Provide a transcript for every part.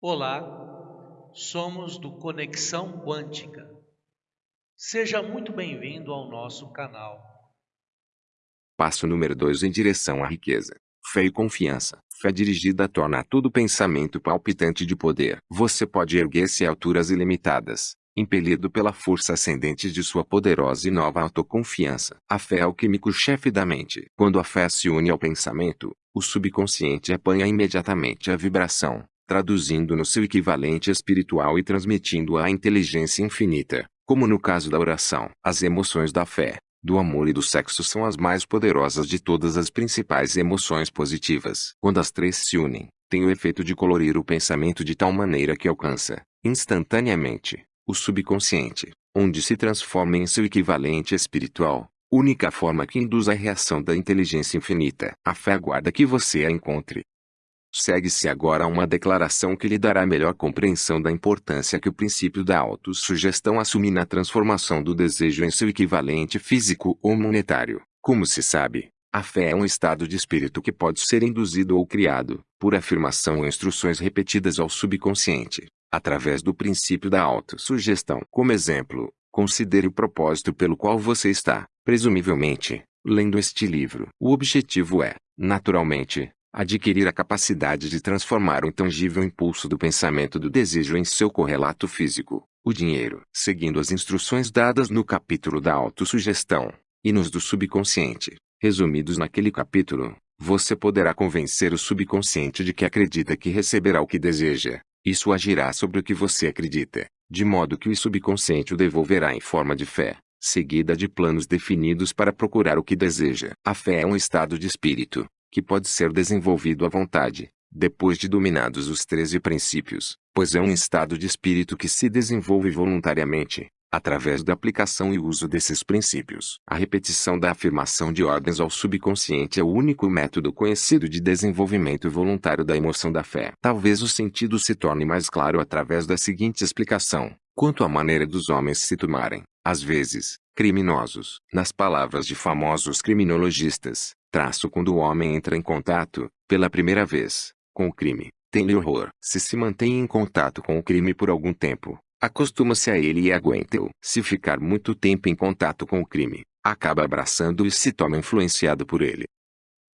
Olá, somos do Conexão Quântica. Seja muito bem-vindo ao nosso canal. Passo número 2 em direção à riqueza. Fé e confiança. Fé dirigida torna todo pensamento palpitante de poder. Você pode erguer-se a alturas ilimitadas, impelido pela força ascendente de sua poderosa e nova autoconfiança. A fé é o químico-chefe da mente. Quando a fé se une ao pensamento, o subconsciente apanha imediatamente a vibração, traduzindo no seu equivalente espiritual e transmitindo-a à inteligência infinita, como no caso da oração. As emoções da fé, do amor e do sexo são as mais poderosas de todas as principais emoções positivas. Quando as três se unem, tem o efeito de colorir o pensamento de tal maneira que alcança, instantaneamente, o subconsciente, onde se transforma em seu equivalente espiritual, única forma que induz a reação da inteligência infinita. A fé aguarda que você a encontre. Segue-se agora uma declaração que lhe dará melhor compreensão da importância que o princípio da autossugestão assume na transformação do desejo em seu equivalente físico ou monetário. Como se sabe, a fé é um estado de espírito que pode ser induzido ou criado, por afirmação ou instruções repetidas ao subconsciente, através do princípio da autossugestão. Como exemplo, considere o propósito pelo qual você está, presumivelmente, lendo este livro. O objetivo é, naturalmente, adquirir a capacidade de transformar o intangível impulso do pensamento do desejo em seu correlato físico, o dinheiro. Seguindo as instruções dadas no capítulo da autossugestão, e nos do subconsciente, resumidos naquele capítulo, você poderá convencer o subconsciente de que acredita que receberá o que deseja. Isso agirá sobre o que você acredita, de modo que o subconsciente o devolverá em forma de fé, seguida de planos definidos para procurar o que deseja. A fé é um estado de espírito, que pode ser desenvolvido à vontade, depois de dominados os treze princípios, pois é um estado de espírito que se desenvolve voluntariamente, através da aplicação e uso desses princípios. A repetição da afirmação de ordens ao subconsciente é o único método conhecido de desenvolvimento voluntário da emoção da fé. Talvez o sentido se torne mais claro através da seguinte explicação. Quanto à maneira dos homens se tomarem, às vezes, criminosos, nas palavras de famosos criminologistas, traço quando o homem entra em contato, pela primeira vez, com o crime, tem-lhe horror. Se se mantém em contato com o crime por algum tempo, acostuma-se a ele e aguenta-o. Se ficar muito tempo em contato com o crime, acaba abraçando-o e se torna influenciado por ele.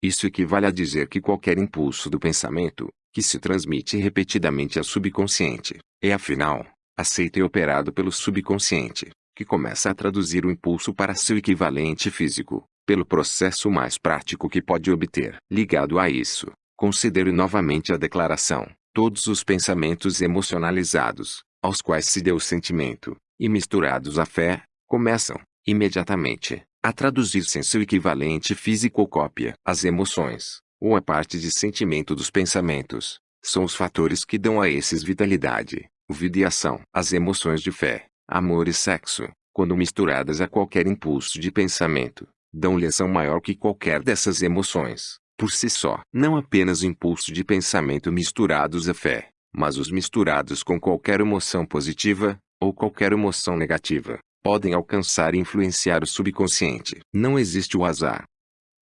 Isso equivale a dizer que qualquer impulso do pensamento, que se transmite repetidamente ao subconsciente, é afinal, aceito e operado pelo subconsciente, que começa a traduzir o impulso para seu equivalente físico, pelo processo mais prático que pode obter. Ligado a isso, considere novamente a declaração. Todos os pensamentos emocionalizados, aos quais se deu o sentimento, e misturados à fé, começam, imediatamente, a traduzir-se em seu equivalente físico ou cópia. As emoções, ou a parte de sentimento dos pensamentos, são os fatores que dão a esses vitalidade, vida e ação. As emoções de fé, amor e sexo, quando misturadas a qualquer impulso de pensamento, dão-lhe ação maior que qualquer dessas emoções, por si só. Não apenas o impulso de pensamento misturados à fé, mas os misturados com qualquer emoção positiva, ou qualquer emoção negativa, podem alcançar e influenciar o subconsciente. Não existe o azar.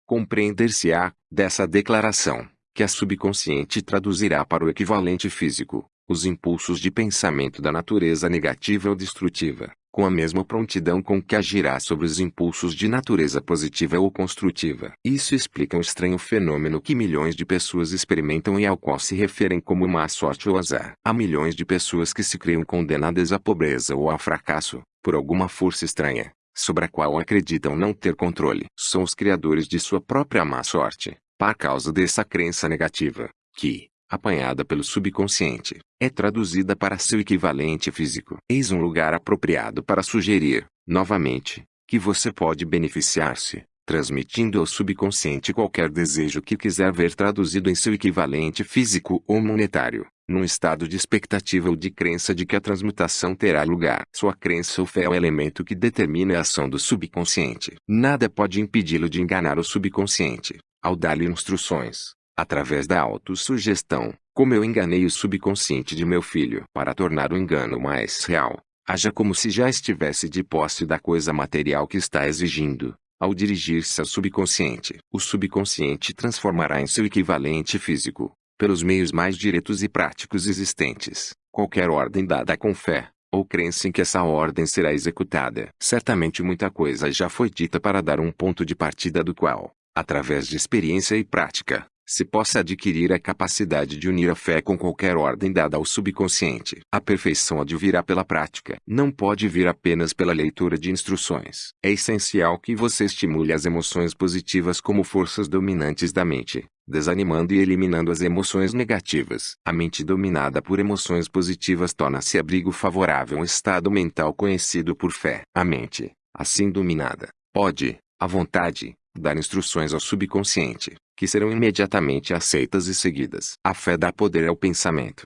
Compreender-se-á, dessa declaração, que a subconsciente traduzirá para o equivalente físico, os impulsos de pensamento da natureza negativa ou destrutiva, com a mesma prontidão com que agirá sobre os impulsos de natureza positiva ou construtiva. Isso explica um estranho fenômeno que milhões de pessoas experimentam e ao qual se referem como má sorte ou azar. Há milhões de pessoas que se criam condenadas à pobreza ou ao fracasso, por alguma força estranha, sobre a qual acreditam não ter controle. São os criadores de sua própria má sorte, por causa dessa crença negativa, que, apanhada pelo subconsciente, é traduzida para seu equivalente físico. Eis um lugar apropriado para sugerir, novamente, que você pode beneficiar-se, transmitindo ao subconsciente qualquer desejo que quiser ver traduzido em seu equivalente físico ou monetário, num estado de expectativa ou de crença de que a transmutação terá lugar. Sua crença ou fé é o elemento que determina a ação do subconsciente. Nada pode impedi-lo de enganar o subconsciente, ao dar-lhe instruções, através da autossugestão, como eu enganei o subconsciente de meu filho para tornar o engano mais real. Haja como se já estivesse de posse da coisa material que está exigindo. Ao dirigir-se ao subconsciente, o subconsciente transformará em seu equivalente físico, pelos meios mais diretos e práticos existentes, qualquer ordem dada com fé, ou crença em que essa ordem será executada. Certamente muita coisa já foi dita para dar um ponto de partida do qual, através de experiência e prática, se possa adquirir a capacidade de unir a fé com qualquer ordem dada ao subconsciente. A perfeição advirá pela prática. Não pode vir apenas pela leitura de instruções. É essencial que você estimule as emoções positivas como forças dominantes da mente, desanimando e eliminando as emoções negativas. A mente dominada por emoções positivas torna-se abrigo favorável a um estado mental conhecido por fé. A mente, assim dominada, pode, à vontade, dar instruções ao subconsciente, que serão imediatamente aceitas e seguidas. A fé dá poder ao pensamento.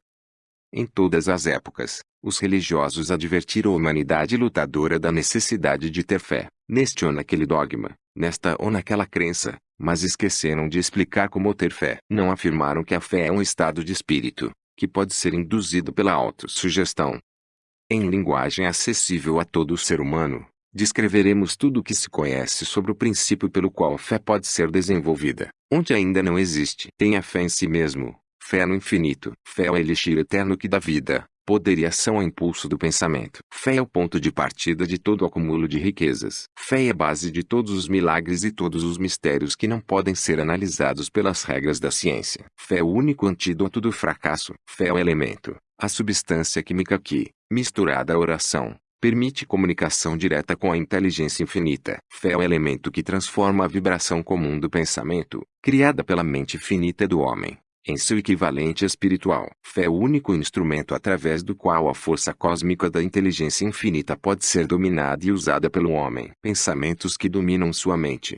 Em todas as épocas, os religiosos advertiram a humanidade lutadora da necessidade de ter fé, neste ou naquele dogma, nesta ou naquela crença, mas esqueceram de explicar como ter fé. Não afirmaram que a fé é um estado de espírito, que pode ser induzido pela autossugestão. Em linguagem acessível a todo ser humano, descreveremos tudo o que se conhece sobre o princípio pelo qual a fé pode ser desenvolvida, onde ainda não existe. Tenha fé em si mesmo, fé no infinito, fé ao elixir eterno que dá vida, poder e ação ao impulso do pensamento. Fé é o ponto de partida de todo o acúmulo de riquezas. Fé é a base de todos os milagres e todos os mistérios que não podem ser analisados pelas regras da ciência. Fé é o único antídoto do fracasso. Fé é o elemento, a substância química que, misturada à oração, Permite comunicação direta com a inteligência infinita. Fé é o elemento que transforma a vibração comum do pensamento, criada pela mente finita do homem, em seu equivalente espiritual. Fé é o único instrumento através do qual a força cósmica da inteligência infinita pode ser dominada e usada pelo homem. Pensamentos que dominam sua mente.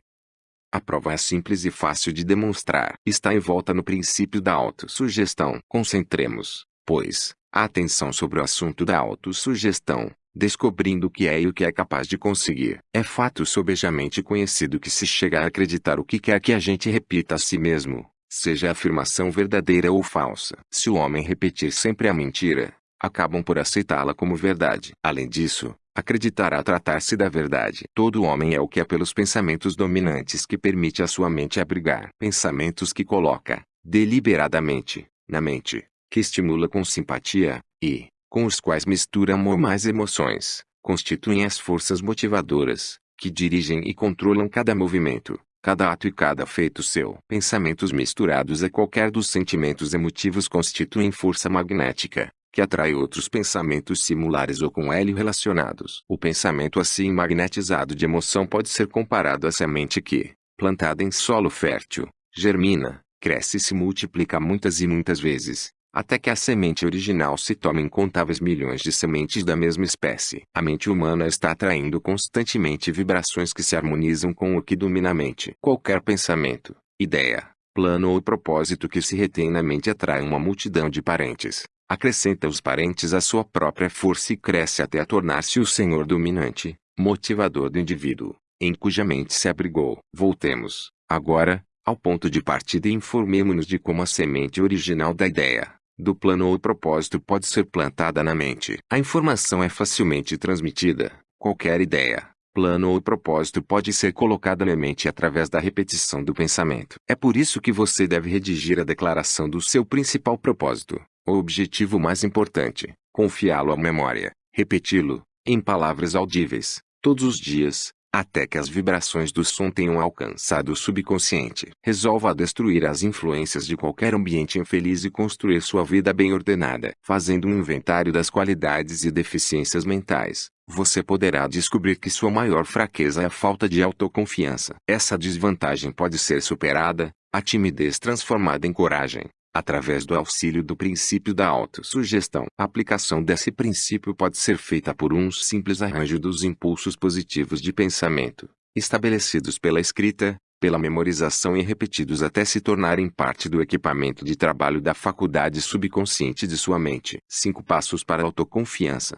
A prova é simples e fácil de demonstrar. Está em volta no princípio da autossugestão. Concentremos, pois, a atenção sobre o assunto da autossugestão descobrindo o que é e o que é capaz de conseguir. É fato sobejamente conhecido que se chega a acreditar o que quer que a gente repita a si mesmo, seja a afirmação verdadeira ou falsa. Se o homem repetir sempre a mentira, acabam por aceitá-la como verdade. Além disso, acreditará tratar-se da verdade. Todo homem é o que é pelos pensamentos dominantes que permite a sua mente abrigar. Pensamentos que coloca, deliberadamente, na mente, que estimula com simpatia, e, com os quais mistura amor mais emoções, constituem as forças motivadoras, que dirigem e controlam cada movimento, cada ato e cada feito seu. Pensamentos misturados a qualquer dos sentimentos emotivos constituem força magnética, que atrai outros pensamentos similares ou com ele relacionados. O pensamento assim magnetizado de emoção pode ser comparado à semente que, plantada em solo fértil, germina, cresce e se multiplica muitas e muitas vezes, até que a semente original se tome incontáveis milhões de sementes da mesma espécie. A mente humana está atraindo constantemente vibrações que se harmonizam com o que domina a mente. Qualquer pensamento, ideia, plano ou propósito que se retém na mente atrai uma multidão de parentes. Acrescenta os parentes à sua própria força e cresce até tornar-se o senhor dominante, motivador do indivíduo, em cuja mente se abrigou. Voltemos, agora, ao ponto de partida e informemo-nos de como a semente original da ideia, do plano ou propósito pode ser plantada na mente. A informação é facilmente transmitida. Qualquer ideia, plano ou propósito pode ser colocada na mente através da repetição do pensamento. É por isso que você deve redigir a declaração do seu principal propósito, o objetivo mais importante, confiá-lo à memória, repeti-lo, em palavras audíveis, todos os dias, até que as vibrações do som tenham alcançado o subconsciente. Resolva destruir as influências de qualquer ambiente infeliz e construir sua vida bem ordenada. Fazendo um inventário das qualidades e deficiências mentais, você poderá descobrir que sua maior fraqueza é a falta de autoconfiança. Essa desvantagem pode ser superada, a timidez transformada em coragem, através do auxílio do princípio da autossugestão. A aplicação desse princípio pode ser feita por um simples arranjo dos impulsos positivos de pensamento, estabelecidos pela escrita, pela memorização e repetidos até se tornarem parte do equipamento de trabalho da faculdade subconsciente de sua mente. 5 passos para a autoconfiança.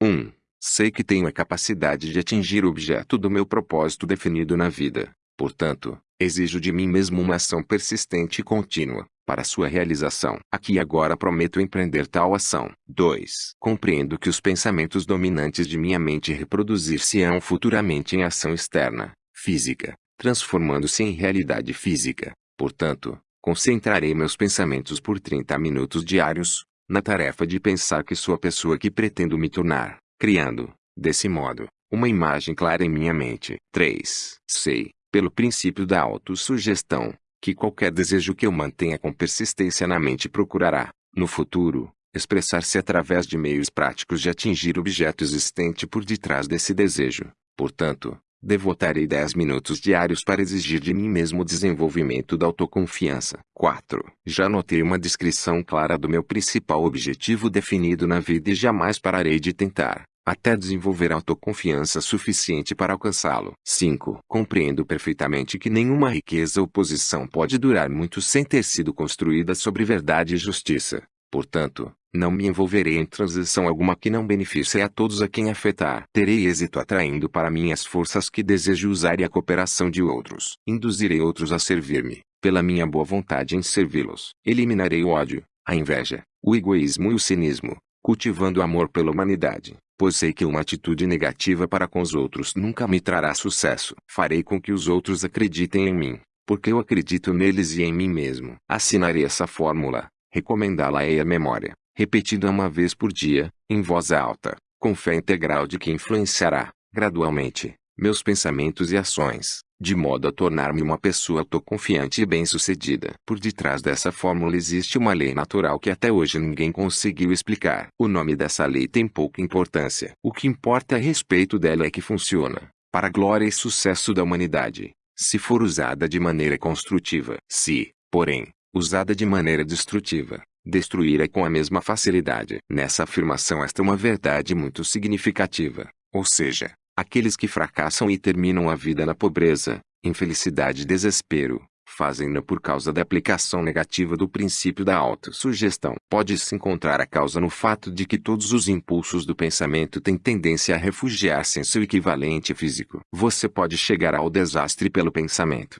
1. Um, sei que tenho a capacidade de atingir o objeto do meu propósito definido na vida. Portanto, exijo de mim mesmo uma ação persistente e contínua, para sua realização. Aqui e agora prometo empreender tal ação. 2. Compreendo que os pensamentos dominantes de minha mente reproduzir-se-ão futuramente em ação externa, física, transformando-se em realidade física. Portanto, Concentrarei meus pensamentos por 30 minutos diários, na tarefa de pensar que sou a pessoa que pretendo me tornar, criando, desse modo, uma imagem clara em minha mente. 3. Sei, pelo princípio da autossugestão, que qualquer desejo que eu mantenha com persistência na mente procurará, no futuro, expressar-se através de meios práticos de atingir o objeto existente por detrás desse desejo. Portanto, devotarei 10 minutos diários para exigir de mim mesmo o desenvolvimento da autoconfiança. 4. Já notei uma descrição clara do meu principal objetivo definido na vida e jamais pararei de tentar até desenvolver autoconfiança suficiente para alcançá-lo. 5. Compreendo perfeitamente que nenhuma riqueza ou posição pode durar muito sem ter sido construída sobre verdade e justiça. Portanto, não me envolverei em transição alguma que não beneficie a todos a quem afetar. Terei êxito atraindo para mim as forças que desejo usar e a cooperação de outros. Induzirei outros a servir-me, pela minha boa vontade em servi-los. Eliminarei o ódio, a inveja, o egoísmo e o cinismo, cultivando amor pela humanidade pois sei que uma atitude negativa para com os outros nunca me trará sucesso. Farei com que os outros acreditem em mim, porque eu acredito neles e em mim mesmo. Assinarei essa fórmula, recomendá-la-ei à memória, repetida uma vez por dia, em voz alta, com fé integral de que influenciará, gradualmente, meus pensamentos e ações de modo a tornar-me uma pessoa autoconfiante e bem-sucedida. Por detrás dessa fórmula existe uma lei natural que até hoje ninguém conseguiu explicar. O nome dessa lei tem pouca importância. O que importa a respeito dela é que funciona, para a glória e sucesso da humanidade, se for usada de maneira construtiva. Se, porém, usada de maneira destrutiva, destruirá com a mesma facilidade. Nessa afirmação esta é uma verdade muito significativa, ou seja, Aqueles que fracassam e terminam a vida na pobreza, infelicidade e desespero, fazem-no por causa da aplicação negativa do princípio da autossugestão. Pode-se encontrar a causa no fato de que todos os impulsos do pensamento têm tendência a refugiar-se em seu equivalente físico. Você pode chegar ao desastre pelo pensamento.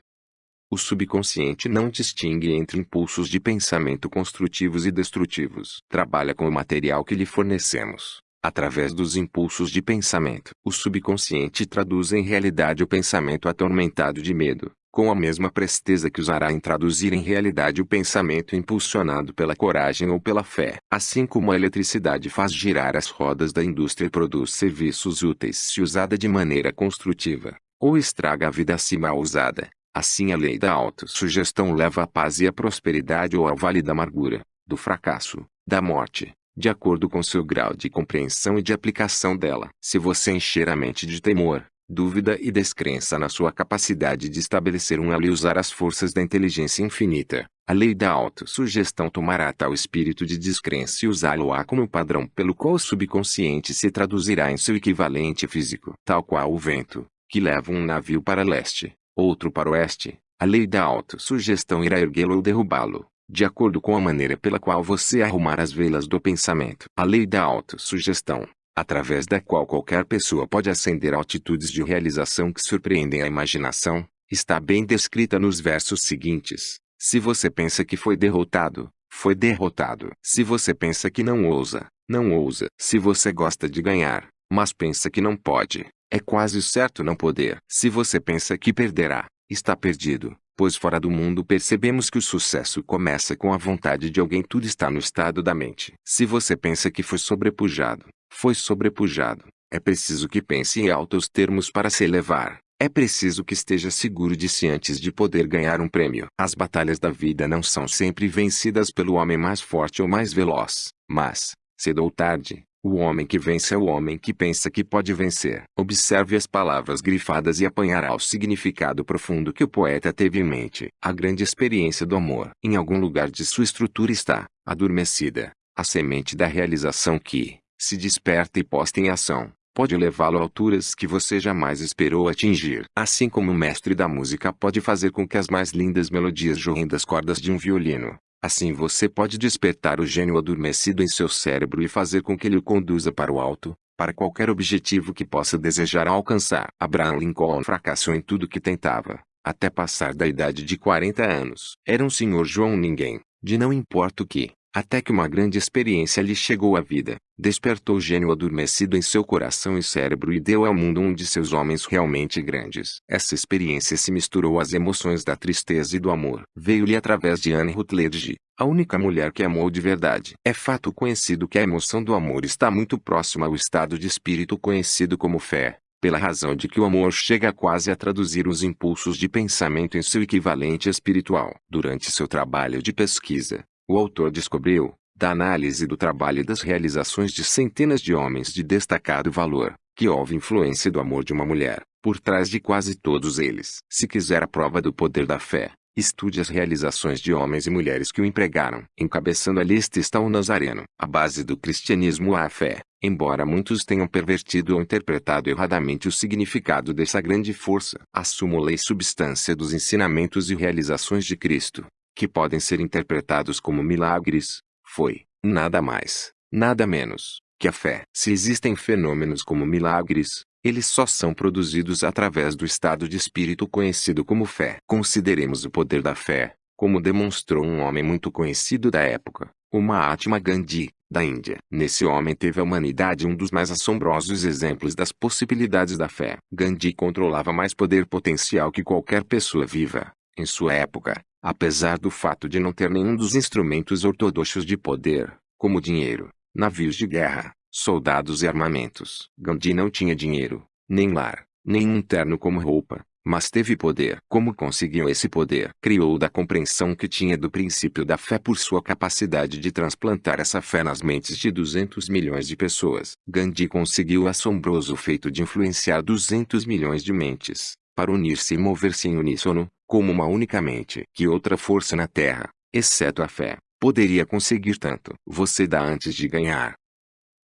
O subconsciente não distingue entre impulsos de pensamento construtivos e destrutivos. Trabalha com o material que lhe fornecemos através dos impulsos de pensamento. O subconsciente traduz em realidade o pensamento atormentado de medo, com a mesma presteza que usará em traduzir em realidade o pensamento impulsionado pela coragem ou pela fé. Assim como a eletricidade faz girar as rodas da indústria e produz serviços úteis se usada de maneira construtiva, ou estraga a vida se mal usada, assim a lei da autossugestão leva à paz e à prosperidade ou ao vale da amargura, do fracasso, da morte, de acordo com seu grau de compreensão e de aplicação dela. Se você encher a mente de temor, dúvida e descrença na sua capacidade de estabelecer um elo e usar as forças da inteligência infinita, a lei da autossugestão tomará tal espírito de descrença e usá-lo-á como padrão pelo qual o subconsciente se traduzirá em seu equivalente físico. Tal qual o vento, que leva um navio para leste, outro para oeste, a lei da autossugestão irá erguê-lo ou derrubá-lo de acordo com a maneira pela qual você arrumar as velas do pensamento. A lei da autossugestão, através da qual qualquer pessoa pode ascender altitudes de realização que surpreendem a imaginação, está bem descrita nos versos seguintes. Se você pensa que foi derrotado, foi derrotado. Se você pensa que não ousa, não ousa. Se você gosta de ganhar, mas pensa que não pode, é quase certo não poder. Se você pensa que perderá, está perdido pois fora do mundo percebemos que o sucesso começa com a vontade de alguém tudo está no estado da mente. Se você pensa que foi sobrepujado, foi sobrepujado. É preciso que pense em altos termos para se elevar. É preciso que esteja seguro de si antes de poder ganhar um prêmio. As batalhas da vida não são sempre vencidas pelo homem mais forte ou mais veloz, mas, cedo ou tarde, o homem que vence é o homem que pensa que pode vencer. Observe as palavras grifadas e apanhará o significado profundo que o poeta teve em mente. A grande experiência do amor. Em algum lugar de sua estrutura está, adormecida, a semente da realização que, se desperta e posta em ação, pode levá-lo a alturas que você jamais esperou atingir. Assim como o mestre da música pode fazer com que as mais lindas melodias jorrem das cordas de um violino, Assim você pode despertar o gênio adormecido em seu cérebro e fazer com que ele o conduza para o alto, para qualquer objetivo que possa desejar alcançar. Abraham Lincoln fracassou em tudo que tentava, até passar da idade de 40 anos. Era um senhor João ninguém, de não importa o que, até que uma grande experiência lhe chegou à vida, despertou o gênio adormecido em seu coração e cérebro e deu ao mundo um de seus homens realmente grandes. Essa experiência se misturou às emoções da tristeza e do amor. Veio-lhe através de Anne Rutledge, a única mulher que amou de verdade. É fato conhecido que a emoção do amor está muito próxima ao estado de espírito conhecido como fé, pela razão de que o amor chega quase a traduzir os impulsos de pensamento em seu equivalente espiritual. Durante seu trabalho de pesquisa, o autor descobriu, da análise do trabalho e das realizações de centenas de homens de destacado valor, que houve influência do amor de uma mulher, por trás de quase todos eles. Se quiser a prova do poder da fé, estude as realizações de homens e mulheres que o empregaram. Encabeçando a lista está o Nazareno. A base do cristianismo é a fé, embora muitos tenham pervertido ou interpretado erradamente o significado dessa grande força. A súmula e substância dos ensinamentos e realizações de Cristo, que podem ser interpretados como milagres, foi, nada mais, nada menos, que a fé. Se existem fenômenos como milagres, eles só são produzidos através do estado de espírito conhecido como fé. Consideremos o poder da fé, como demonstrou um homem muito conhecido da época, o Mahatma Gandhi, da Índia. Nesse homem teve a humanidade um dos mais assombrosos exemplos das possibilidades da fé. Gandhi controlava mais poder potencial que qualquer pessoa viva, em sua época, apesar do fato de não ter nenhum dos instrumentos ortodoxos de poder, como dinheiro, navios de guerra, soldados e armamentos. Gandhi não tinha dinheiro, nem lar, nem um terno como roupa, mas teve poder. Como conseguiu esse poder? Criou da compreensão que tinha do princípio da fé por sua capacidade de transplantar essa fé nas mentes de 200 milhões de pessoas. Gandhi conseguiu o assombroso feito de influenciar 200 milhões de mentes, para unir-se e mover-se em uníssono, como uma única mente. Que outra força na Terra, exceto a fé, poderia conseguir tanto? Você dá antes de ganhar.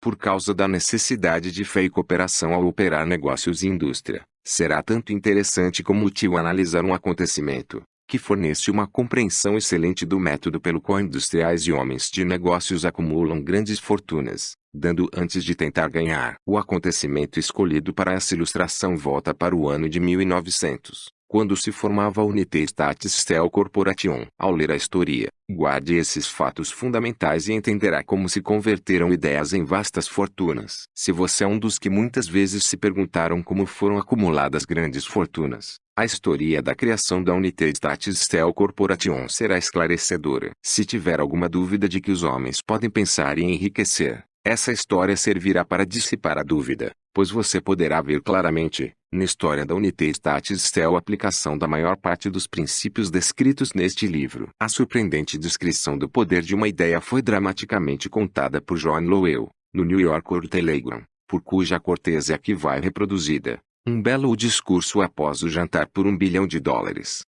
Por causa da necessidade de fé e cooperação ao operar negócios e indústria, será tanto interessante como útil analisar um acontecimento, que fornece uma compreensão excelente do método pelo qual industriais e homens de negócios acumulam grandes fortunas, dando antes de tentar ganhar. O acontecimento escolhido para essa ilustração volta para o ano de 1900, quando se formava a Unité Statistel Corporation. Ao ler a história, guarde esses fatos fundamentais e entenderá como se converteram ideias em vastas fortunas. Se você é um dos que muitas vezes se perguntaram como foram acumuladas grandes fortunas, a história da criação da Unité Statistel Corporation será esclarecedora. Se tiver alguma dúvida de que os homens podem pensar em enriquecer, essa história servirá para dissipar a dúvida, pois você poderá ver claramente, na história da Unité Statistel a aplicação da maior parte dos princípios descritos neste livro. A surpreendente descrição do poder de uma ideia foi dramaticamente contada por John Lowell, no New Yorker Telegram, por cuja cortesia aqui vai reproduzida. Um belo discurso após o jantar por um bilhão de dólares.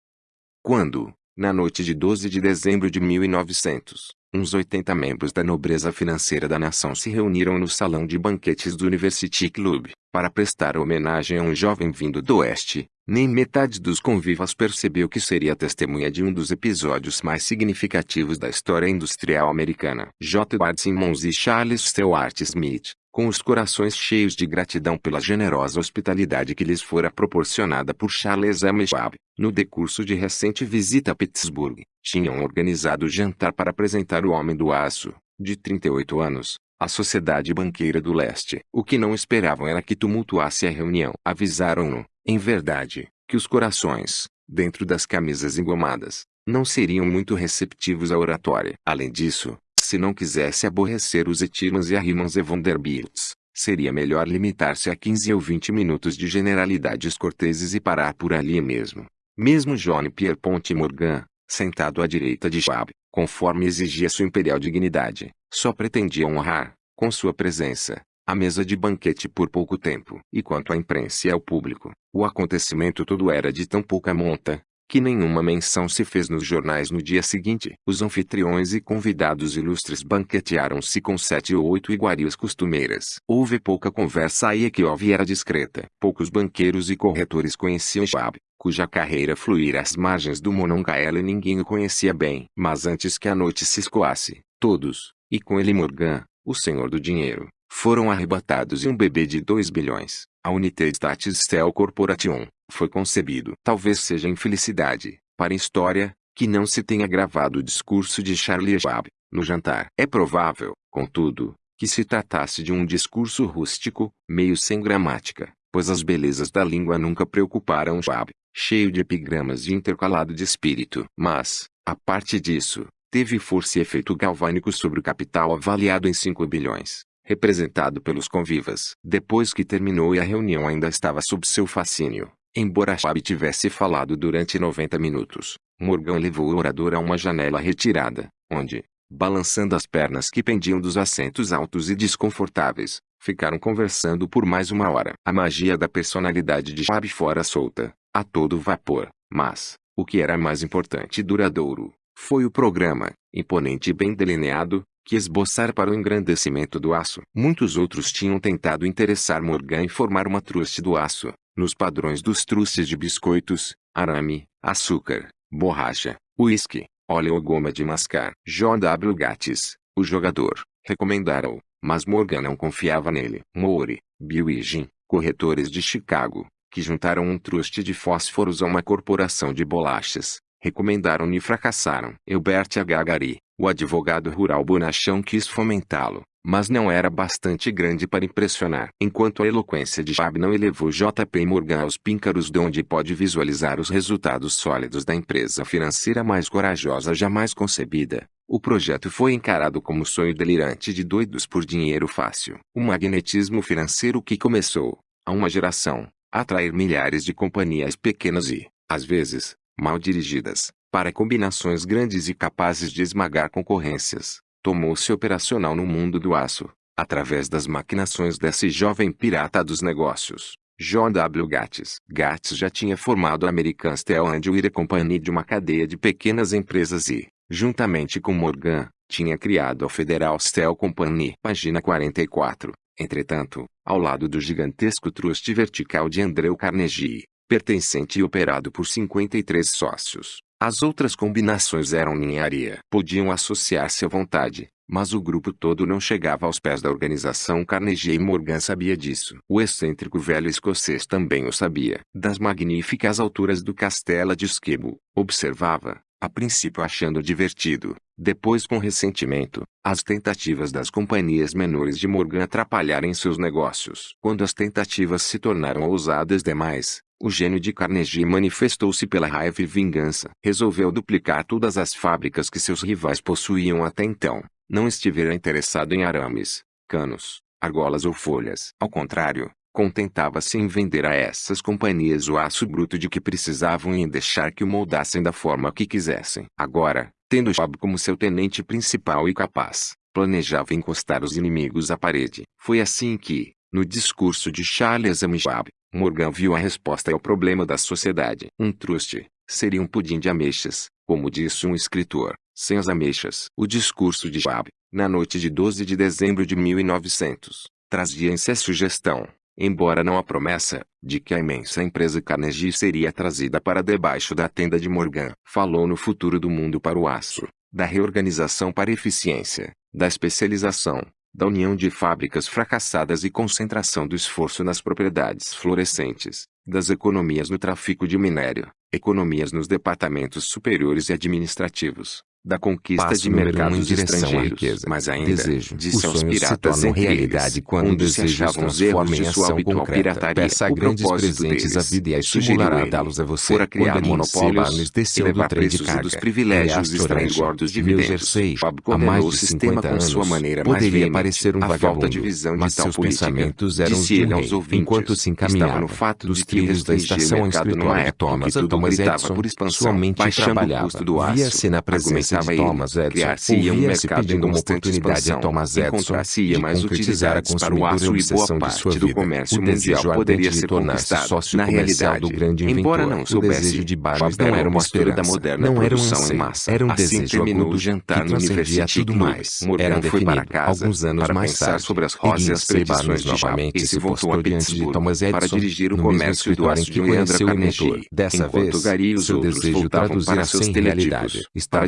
Quando, na noite de 12 de dezembro de 1900, uns 80 membros da nobreza financeira da nação se reuniram no salão de banquetes do University Club, para prestar homenagem a um jovem vindo do Oeste. Nem metade dos convivas percebeu que seria testemunha de um dos episódios mais significativos da história industrial americana. J. Edward Simmons e Charles Stewart Smith, com os corações cheios de gratidão pela generosa hospitalidade que lhes fora proporcionada por Charles M. Schwab, no decurso de recente visita a Pittsburgh, tinham organizado jantar para apresentar o Homem do Aço, de 38 anos, à Sociedade Banqueira do Leste. O que não esperavam era que tumultuasse a reunião. Avisaram-no, em verdade, que os corações, dentro das camisas engomadas, não seriam muito receptivos à oratória. Além disso, se não quisesse aborrecer os Etirmans e Arrimans e Vanderbilts, seria melhor limitar-se a 15 ou 20 minutos de generalidades corteses e parar por ali mesmo. Mesmo John Pierpont Morgan, sentado à direita de Schwab, conforme exigia sua imperial dignidade, só pretendia honrar, com sua presença, a mesa de banquete por pouco tempo. E quanto à imprensa e ao público, o acontecimento todo era de tão pouca monta, que nenhuma menção se fez nos jornais no dia seguinte. Os anfitriões e convidados ilustres banquetearam-se com sete ou oito iguarias costumeiras. Houve pouca conversa aí que houve era discreta. Poucos banqueiros e corretores conheciam Schwab, cuja carreira fluíra às margens do Monongahela e ninguém o conhecia bem. Mas antes que a noite se escoasse, todos, e com ele Morgan, o senhor do dinheiro, foram arrebatados e um bebê de 2 bilhões, a Unité Statistel Corporation, foi concebido. Talvez seja infelicidade, para a história, que não se tenha gravado o discurso de Charlie Schwab, no jantar. É provável, contudo, que se tratasse de um discurso rústico, meio sem gramática, pois as belezas da língua nunca preocuparam Schwab, cheio de epigramas e intercalado de espírito. Mas, a parte disso, teve força e efeito galvânico sobre o capital avaliado em 5 bilhões, representado pelos convivas. Depois que terminou e a reunião ainda estava sob seu fascínio, embora Schwab tivesse falado durante 90 minutos, Morgan levou o orador a uma janela retirada, onde, balançando as pernas que pendiam dos assentos altos e desconfortáveis, ficaram conversando por mais uma hora. A magia da personalidade de Schwab fora solta, a todo vapor, mas, o que era mais importante e duradouro, foi o programa, imponente e bem delineado, que esboçar para o engrandecimento do aço. Muitos outros tinham tentado interessar Morgan em formar uma truste do aço, nos padrões dos trustes de biscoitos, arame, açúcar, borracha, uísque, óleo ou goma de mascar. J.W. Gates, o jogador, recomendaram, mas Morgan não confiava nele. Moore, Bill e Jim, corretores de Chicago, que juntaram um truste de fósforos a uma corporação de bolachas, recomendaram-lhe e fracassaram. Elbert H. Gary, o advogado rural bonachão quis fomentá-lo, mas não era bastante grande para impressionar. Enquanto a eloquência de Schwab não elevou J.P. Morgan aos píncaros de onde pode visualizar os resultados sólidos da empresa financeira mais corajosa jamais concebida, o projeto foi encarado como sonho delirante de doidos por dinheiro fácil. O magnetismo financeiro que começou, há uma geração, atrair milhares de companhias pequenas e, às vezes, mal dirigidas, para combinações grandes e capazes de esmagar concorrências, tomou-se operacional no mundo do aço, através das maquinações desse jovem pirata dos negócios. John W. Gates. Gates já tinha formado a American Steel and Wire Company de uma cadeia de pequenas empresas e, juntamente com Morgan, tinha criado a Federal Steel Company. Página 44. Entretanto, ao lado do gigantesco truste vertical de Andrew Carnegie, pertencente e operado por 53 sócios, as outras combinações eram ninharia. Podiam associar-se à vontade, mas o grupo todo não chegava aos pés da organização Carnegie e Morgan sabia disso. O excêntrico velho escocês também o sabia. Das magníficas alturas do castelo de Skibo, observava, a princípio achando divertido, depois com ressentimento, as tentativas das companhias menores de Morgan atrapalharem seus negócios. Quando as tentativas se tornaram ousadas demais, o gênio de Carnegie manifestou-se pela raiva e vingança. Resolveu duplicar todas as fábricas que seus rivais possuíam até então. Não estivera interessado em arames, canos, argolas ou folhas. Ao contrário, Contentava-se em vender a essas companhias o aço bruto de que precisavam e em deixar que o moldassem da forma que quisessem. Agora, tendo Schwab como seu tenente principal e capaz, planejava encostar os inimigos à parede. Foi assim que, no discurso de Charles M. Schwab, Morgan viu a resposta ao problema da sociedade. Um truste seria um pudim de ameixas, como disse um escritor, sem as ameixas. O discurso de Schwab, na noite de 12 de dezembro de 1900, trazia em si a sugestão, embora não a promessa, de que a imensa empresa Carnegie seria trazida para debaixo da tenda de Morgan. Falou no futuro do mundo para o aço, da reorganização para eficiência, da especialização, da união de fábricas fracassadas e concentração do esforço nas propriedades florescentes, das economias no tráfico de minério, economias nos departamentos superiores e administrativos, da conquista Passo de mercados um em direção à riqueza. Mas ainda, Desejo. disse Os aos se piratas eles, realidade quando onde o se desejo achavam os transforma erros em de sua ação concreta. pirataria. Peça O grandes presentes à vida e a estimulará a dá-los a você. fora criar quando monopólios, do trem de carga. dos privilégios e extrair gordos dividendos. Há condenou mais o de sistema 50 com sua anos, maneira mais poderia parecer um vagabundo, de visão mas de tal seus política. pensamentos eram Disse de ele um rei, ouvintes, enquanto se encaminhava no fato dos trilhos da estação ao escritório de Thomas Thomas Edison, por expansão, sua mente trabalhava. Via-se na presença de ele, Thomas Edison, criar-se-ia um mercado em constante oportunidade a expansão, Thomas Edison encontrar-se-ia de mais a para o aço e boa de parte do comércio O mundial desejo poderia de ser conquistado. sócio Na comercial realidade, do grande inventor. embora não soubesse, desejo de Schwab não era uma postura da moderna não era um em massa. era um Assim desejo terminou o jantar no University tudo mais. Morgan Era foi para casa alguns anos para mais pensar tarde, sobre as e predições Barnes de novamente e se voltou a diante de Pittsburgh Thomas Edison para dirigir o comércio do aço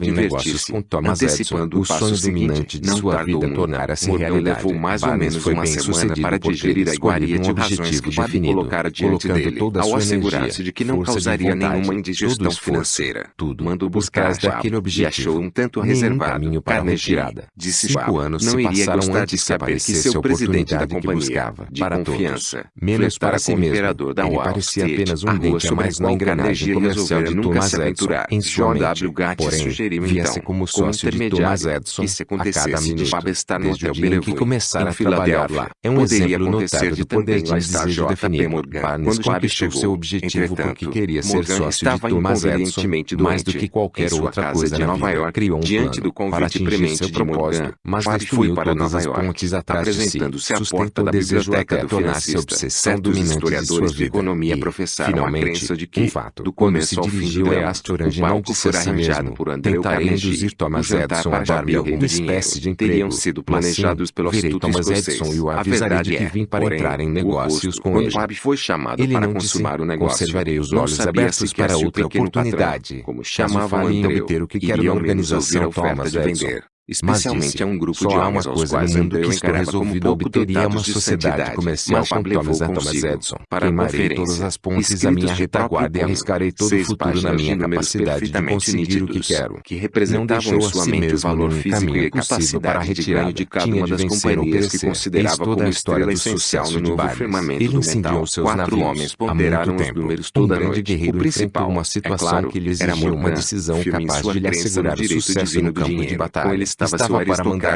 em negócios com Thomas Edison, o sonho dominante de sua vida tornara-se realidade. Levou mais ou menos foi bem sucedido para digerir a iguaria de um objetivo definido, colocar diante dele, toda a assegurar-se de que não causaria nenhuma indigestão financeira. Tudo mandou buscar daquele objetivo. E achou um tanto reservado. caminho para a retirada. Disse Cinco anos não se passaram antes que seu presidente da companhia buscava, de para confiança. Menos para si mesmo. Da Ele parecia apenas um dente a mais na engrenagem comercial de Thomas Edison. Em sua mente, porém, via como sócio como de Thomas Edison a cada minuto, desde o dia em que começar a trabalhar lá. É um exemplo notável de poder de desejo definido. Barnes conquistou seu objetivo porque queria ser sócio de Thomas Edison, mais do que qualquer outra coisa na Nova York. Criou um plano para atingir seu propósito, mas destruiu todas as pontes atrás de si, sustentou o desejo até tornar-se a obsessão dominante de sua vida. Economia professaram a de que, o fato, do começo ao fim é astor original que será arranjado por André Tentarei induzir Thomas Edison a Barbie alguma espécie de emprego. Teriam sido planejados assim, pelo astuto Thomas Edison e o avisarei de que é, vim para Porém, entrar em negócios com ele. Quando foi chamado ele para não consumar disse, o negócio. Conservarei os olhos abertos para outra oportunidade. Patrão, como chamava Caso falhe em então obter o que quero na organização Thomas Edison. Especialmente disse, a um grupo de almas aos quais Andreu que estou resolvido obteria uma sociedade comercial com Thomas A. Thomas Edison. Queimarei todas as pontes à minha retaguarda e arriscarei todo o futuro na minha capacidade de conseguir o que quero. Que representavam Não deixou sua mente o valor físico e capacidade para de de cada uma das companhias que considerava toda a história do social no novo firmamento Ele incendiou seus Quatro navios. Há muito tempo, um grande guerreiro enfrentou uma é situação que lhe exigiu uma decisão capaz de lhe assegurar o sucesso no campo de batalha estava-se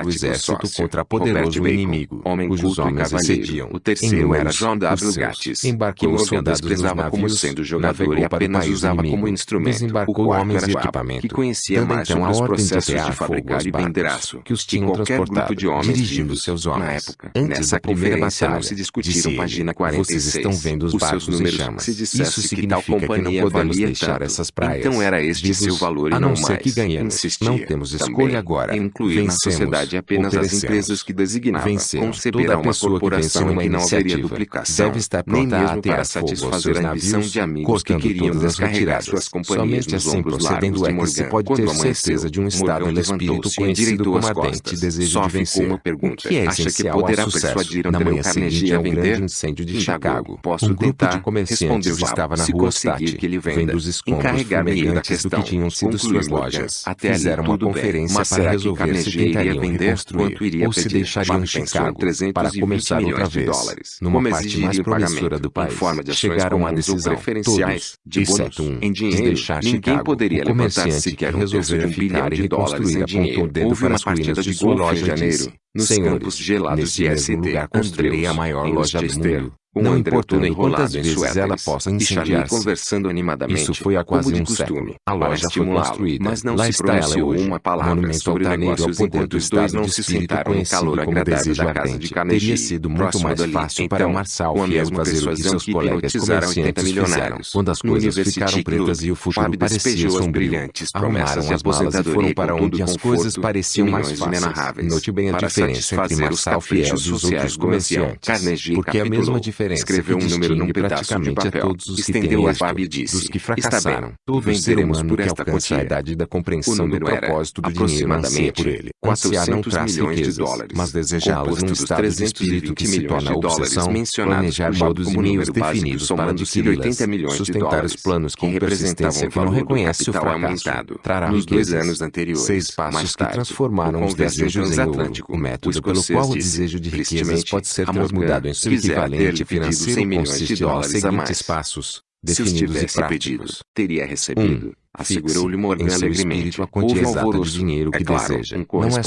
o exército sócio, contra poderoso Bacon, inimigo, homem cujos homens excediam, o terceiro era John W. Gates, embarcou os soldados desprezava como sendo jogador e apenas usava como instrumento, desembarcou homens de equipamento, que conhecia mais então aos processos de, de fabricar e vender aço, que os tinham transportado, de homens dirigindo seus homens. Na época, antes nessa da primeira batalha, não se discutiram 46, vocês estão vendo os barcos seus números, se Isso significa que, que não podemos deixar essas praias. Então era este seu valor e a não, ser que ganhamos, não temos escolha agora incluir Vencemos, na sociedade apenas as empresas que designava. Vencer. Conceberá uma corporação em que não haveria duplicação, deve estar pronta nem mesmo para satisfazer a ambição de amigos que queriam descarregar suas companhias Somente nos assim ombros largos de Morgan. Se pode ter Quando certeza de um estado de espírito conhecido como ardente desejo Só de vencer. Uma pergunta. O que é Acha que poderá é persuadir na manhã seguinte a assim, é um grande incêndio de Chicago? Posso um grupo tentar? de comerciantes estava na rua State, que ele venda. vendo os escombros fumegantes do que tinham sido suas lojas. Fizeram uma conferência para resolver saber se tentariam vender, quanto iria ou se deixariam de Chicago para começar outra vez, numa parte mais promissora do país. Chegaram a decisão, todos, exceto um, em dinheiro, de deixar Chicago. Poderia o comerciante que resolveu um ficar e reconstruir apontou o dedo para as ruínas de sua loja em janeiro. Nos Senhores, campos gelados de SD, lugar construirei a maior loja do mundo. Um não importando quantas vezes ela possa incendiar-se. conversando animadamente. Isso foi há quase um século. A loja foi construída. Mas não Lá se está ela é hoje. Uma palavra Monumento sobre altaneiro ao poder do estado não se sentaram conhecido calor como desejo ardente. Carnegie, Teria sido muito mais fácil para o Marçal Fiel fazer o que seus colegas comerciantes fizeram. Quando as coisas ficaram pretas e o futuro parecia sombrio, arrumaram as balas e foram para onde as coisas pareciam mais fáceis. Note bem a diferença entre Marçal Fiel e os outros comerciantes. Porque a mesma diferença diferença. Escreveu um número num pedaço de papel, estendeu a barba e disse, dos que fracassaram, todo ser humano por esta que quantia. a idade da compreensão do propósito do dinheiro anseia por ele. Ansiar não traz riquezas, de dólares, mas desejá-las num estado de espírito que se torna obsessão, planejar modos e meios definidos para adquiri-las, sustentar os planos com persistência que não reconhece o fracasso, trará riquezas, seis passos que transformaram os desejos em ouro, o método pelo qual o desejo de riquezas pode ser transformado em seu equivalente pedido 100 financeiro milhões de nos dólares a seguintes mais. passos, Se os definidos e tivesse pedido, teria recebido. Um, Assegurou-lhe fixe Morgan em seu alegremente. Houve alvoroço. dinheiro que é claro, deseja. Um Não é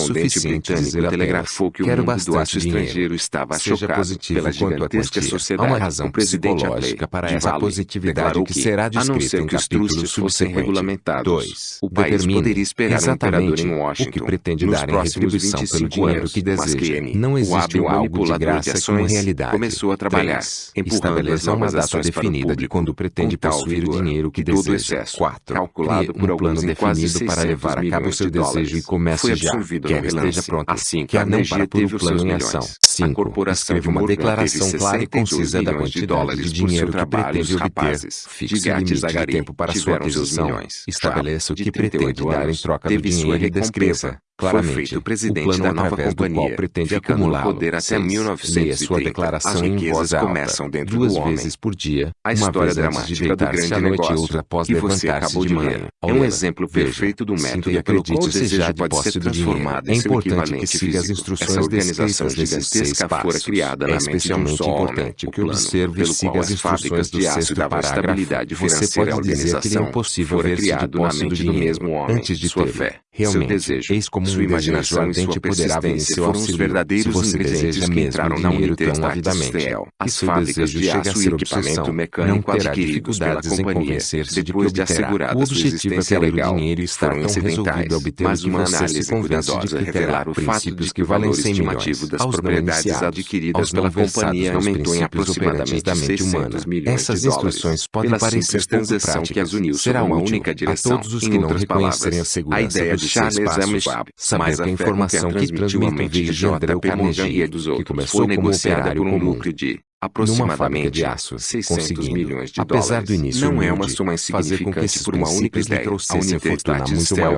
britânico telegrafou que o "Quero mundo do aço dinheiro." estrangeiro estava Seja chocado positivo pela gigantesca sociedade. Há uma razão o psicológica para de essa Vale, positividade declarou que será a não descrita ser em que os capítulos subsequentes. regulamentados, Dois, o país poderia esperar um exatamente em o que pretende dar em retribuição pelo 25 dinheiro que deseja. Não o existe algo de de graça ações, realidade. começou a trabalhar, Três, empurrando as Estabeleça uma novas data o definida de quando pretende possuir o dinheiro que que deseja. excesso, Quatro, calculado Crie por um plano alguns em quase definido para 600 levar a cabo seu de desejo e comece já. Quer esteja pronto. Assim, Quer não para pôr o plano em ação. A 5. corporação Escreva uma declaração clara e 62 concisa da quantidade de dinheiro que pretende obter. Fixe e limite de tempo para sua aquisição. Estabeleça o que 38 pretende dar em troca do dinheiro e descreva. Claramente, Foi feito o presidente plano da nova companhia, pretende acumulá-lo. poder até Seis. Leia 1930. sua declaração em voz alta, começam dentro duas vezes por dia, A uma história vez dramática do grande e negócio outra após que você acabou de ler é um exemplo perfeito do método e pelo qual o desejo de pode ser transformado É em seu importante que equivalente siga as instruções Essa organização gigantesca fora criada É na mente de um só importante O que observe e siga as instruções do sexto parágrafo. Você pode dizer que é impossível ver-se de posse do dinheiro mesmo homem. antes de fé, Realmente, eis como um sua imaginação e sua poderá persistência seu foram os verdadeiros ingredientes que entraram na tão avidamente, As fábricas de aço e equipamento mecânico adquiridos pela dificuldades em companhia, depois de obterá. assegurada O sua é existência legal, foram incidentais, mas uma análise cuidadosa revelar o fato de que o valor valem 100 estimativo das propriedades adquiridas pela companhia aumentou em aproximadamente operantes da mente 600 humana. milhões Essas de dólares. instruções podem parecer pouco transação que as práticas. uniu Será uma única direção. Em outras palavras, a ideia de Charles M. Schwab, Mas que a a informação que transmitiu a J.P. Morgan e dos que outros, começou foi como operário por um comum. lucro de aproximadamente de aço, 600 conseguindo, milhões de apesar dólares. do início não é uma soma fazer com que insignificante por uma única ideia. A que 100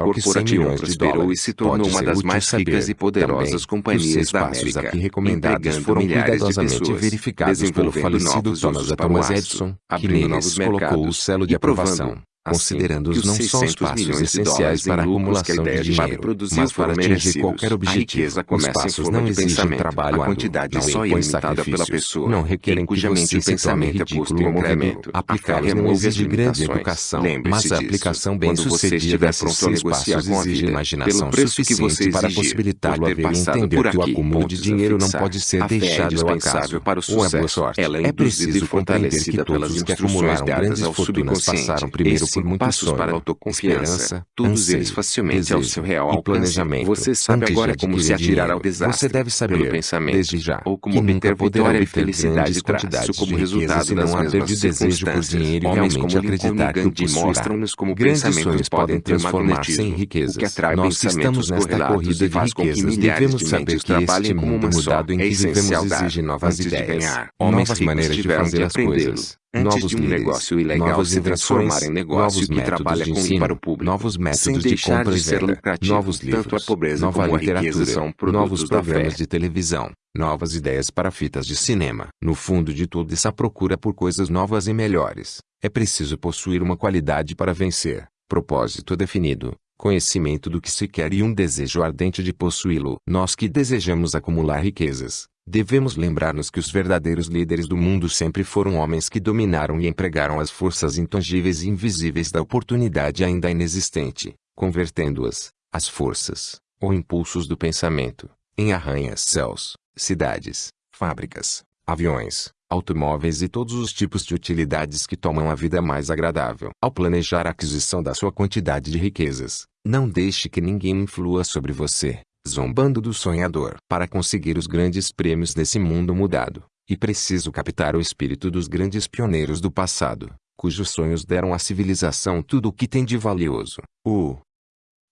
Corporation milhões de prosperou e dólares. se tornou uma das mais ricas e poderosas que companhias da América, aqui recomendados foram cuidadosamente verificados pelo falecido Thomas A. Thomas Edison, que neles colocou o selo de aprovação considerando-os que não só os 600 passos essenciais para a acumulação de dinheiro, mas para atingir qualquer objetivo, os passos não exigem trabalho A quantidade árduo, não só é impõe limitada pela sacrifícios, pessoa, não requerem em que cuja mente o pensamento é posto em movimento. Aplicá-los não exige grande educação, mas a aplicação bem-sucedida desses seis passos exige imaginação suficiente para possibilitá-lo a ver e entender que o acúmulo de dinheiro não pode ser é deixado ao acaso ou à boa sucesso. sorte. É É preciso compreender que todos os que acumularam grandes fortunas passaram primeiro Muito passos para autoconfiança, todos eles anseio, facilmente ao desejo seu real e planejamento. Você sabe agora como se atirar ao desastre Você deve saber, pelo pensamento, desde já, ou como obter vitória e felicidade quantidades como resultado se não haver de desejo por dinheiro e Homens realmente como acreditar que Gandhi mostram-nos como Grandes pensamentos podem transformar-se em riquezas. que atrai Nós estamos nesta corrida de riquezas. devemos de saber que este mundo mudado em É que vivemos exige novas ideias, novas maneiras de fazer as coisas, Antes novos de um líderes, negócio ilegal se transformar em negócio que trabalha com ensino, para o público, novos métodos de compra de e ser venda, lucrativo. novos Tanto a livros, pobreza nova como a literatura, são novos programas de televisão, novas ideias para fitas de cinema. No fundo de toda essa procura por coisas novas e melhores, é preciso possuir uma qualidade para vencer, propósito definido, conhecimento do que se quer e um desejo ardente de possuí-lo. Nós que desejamos acumular riquezas, devemos lembrar-nos que os verdadeiros líderes do mundo sempre foram homens que dominaram e empregaram as forças intangíveis e invisíveis da oportunidade ainda inexistente, convertendo-as, as forças, ou impulsos do pensamento, em arranha-céus, cidades, fábricas, aviões, automóveis e todos os tipos de utilidades que tomam a vida mais agradável. Ao planejar a aquisição da sua quantidade de riquezas, não deixe que ninguém influa sobre você, zombando do sonhador. Para conseguir os grandes prêmios desse mundo mudado, e preciso captar o espírito dos grandes pioneiros do passado, cujos sonhos deram à civilização tudo o que tem de valioso. O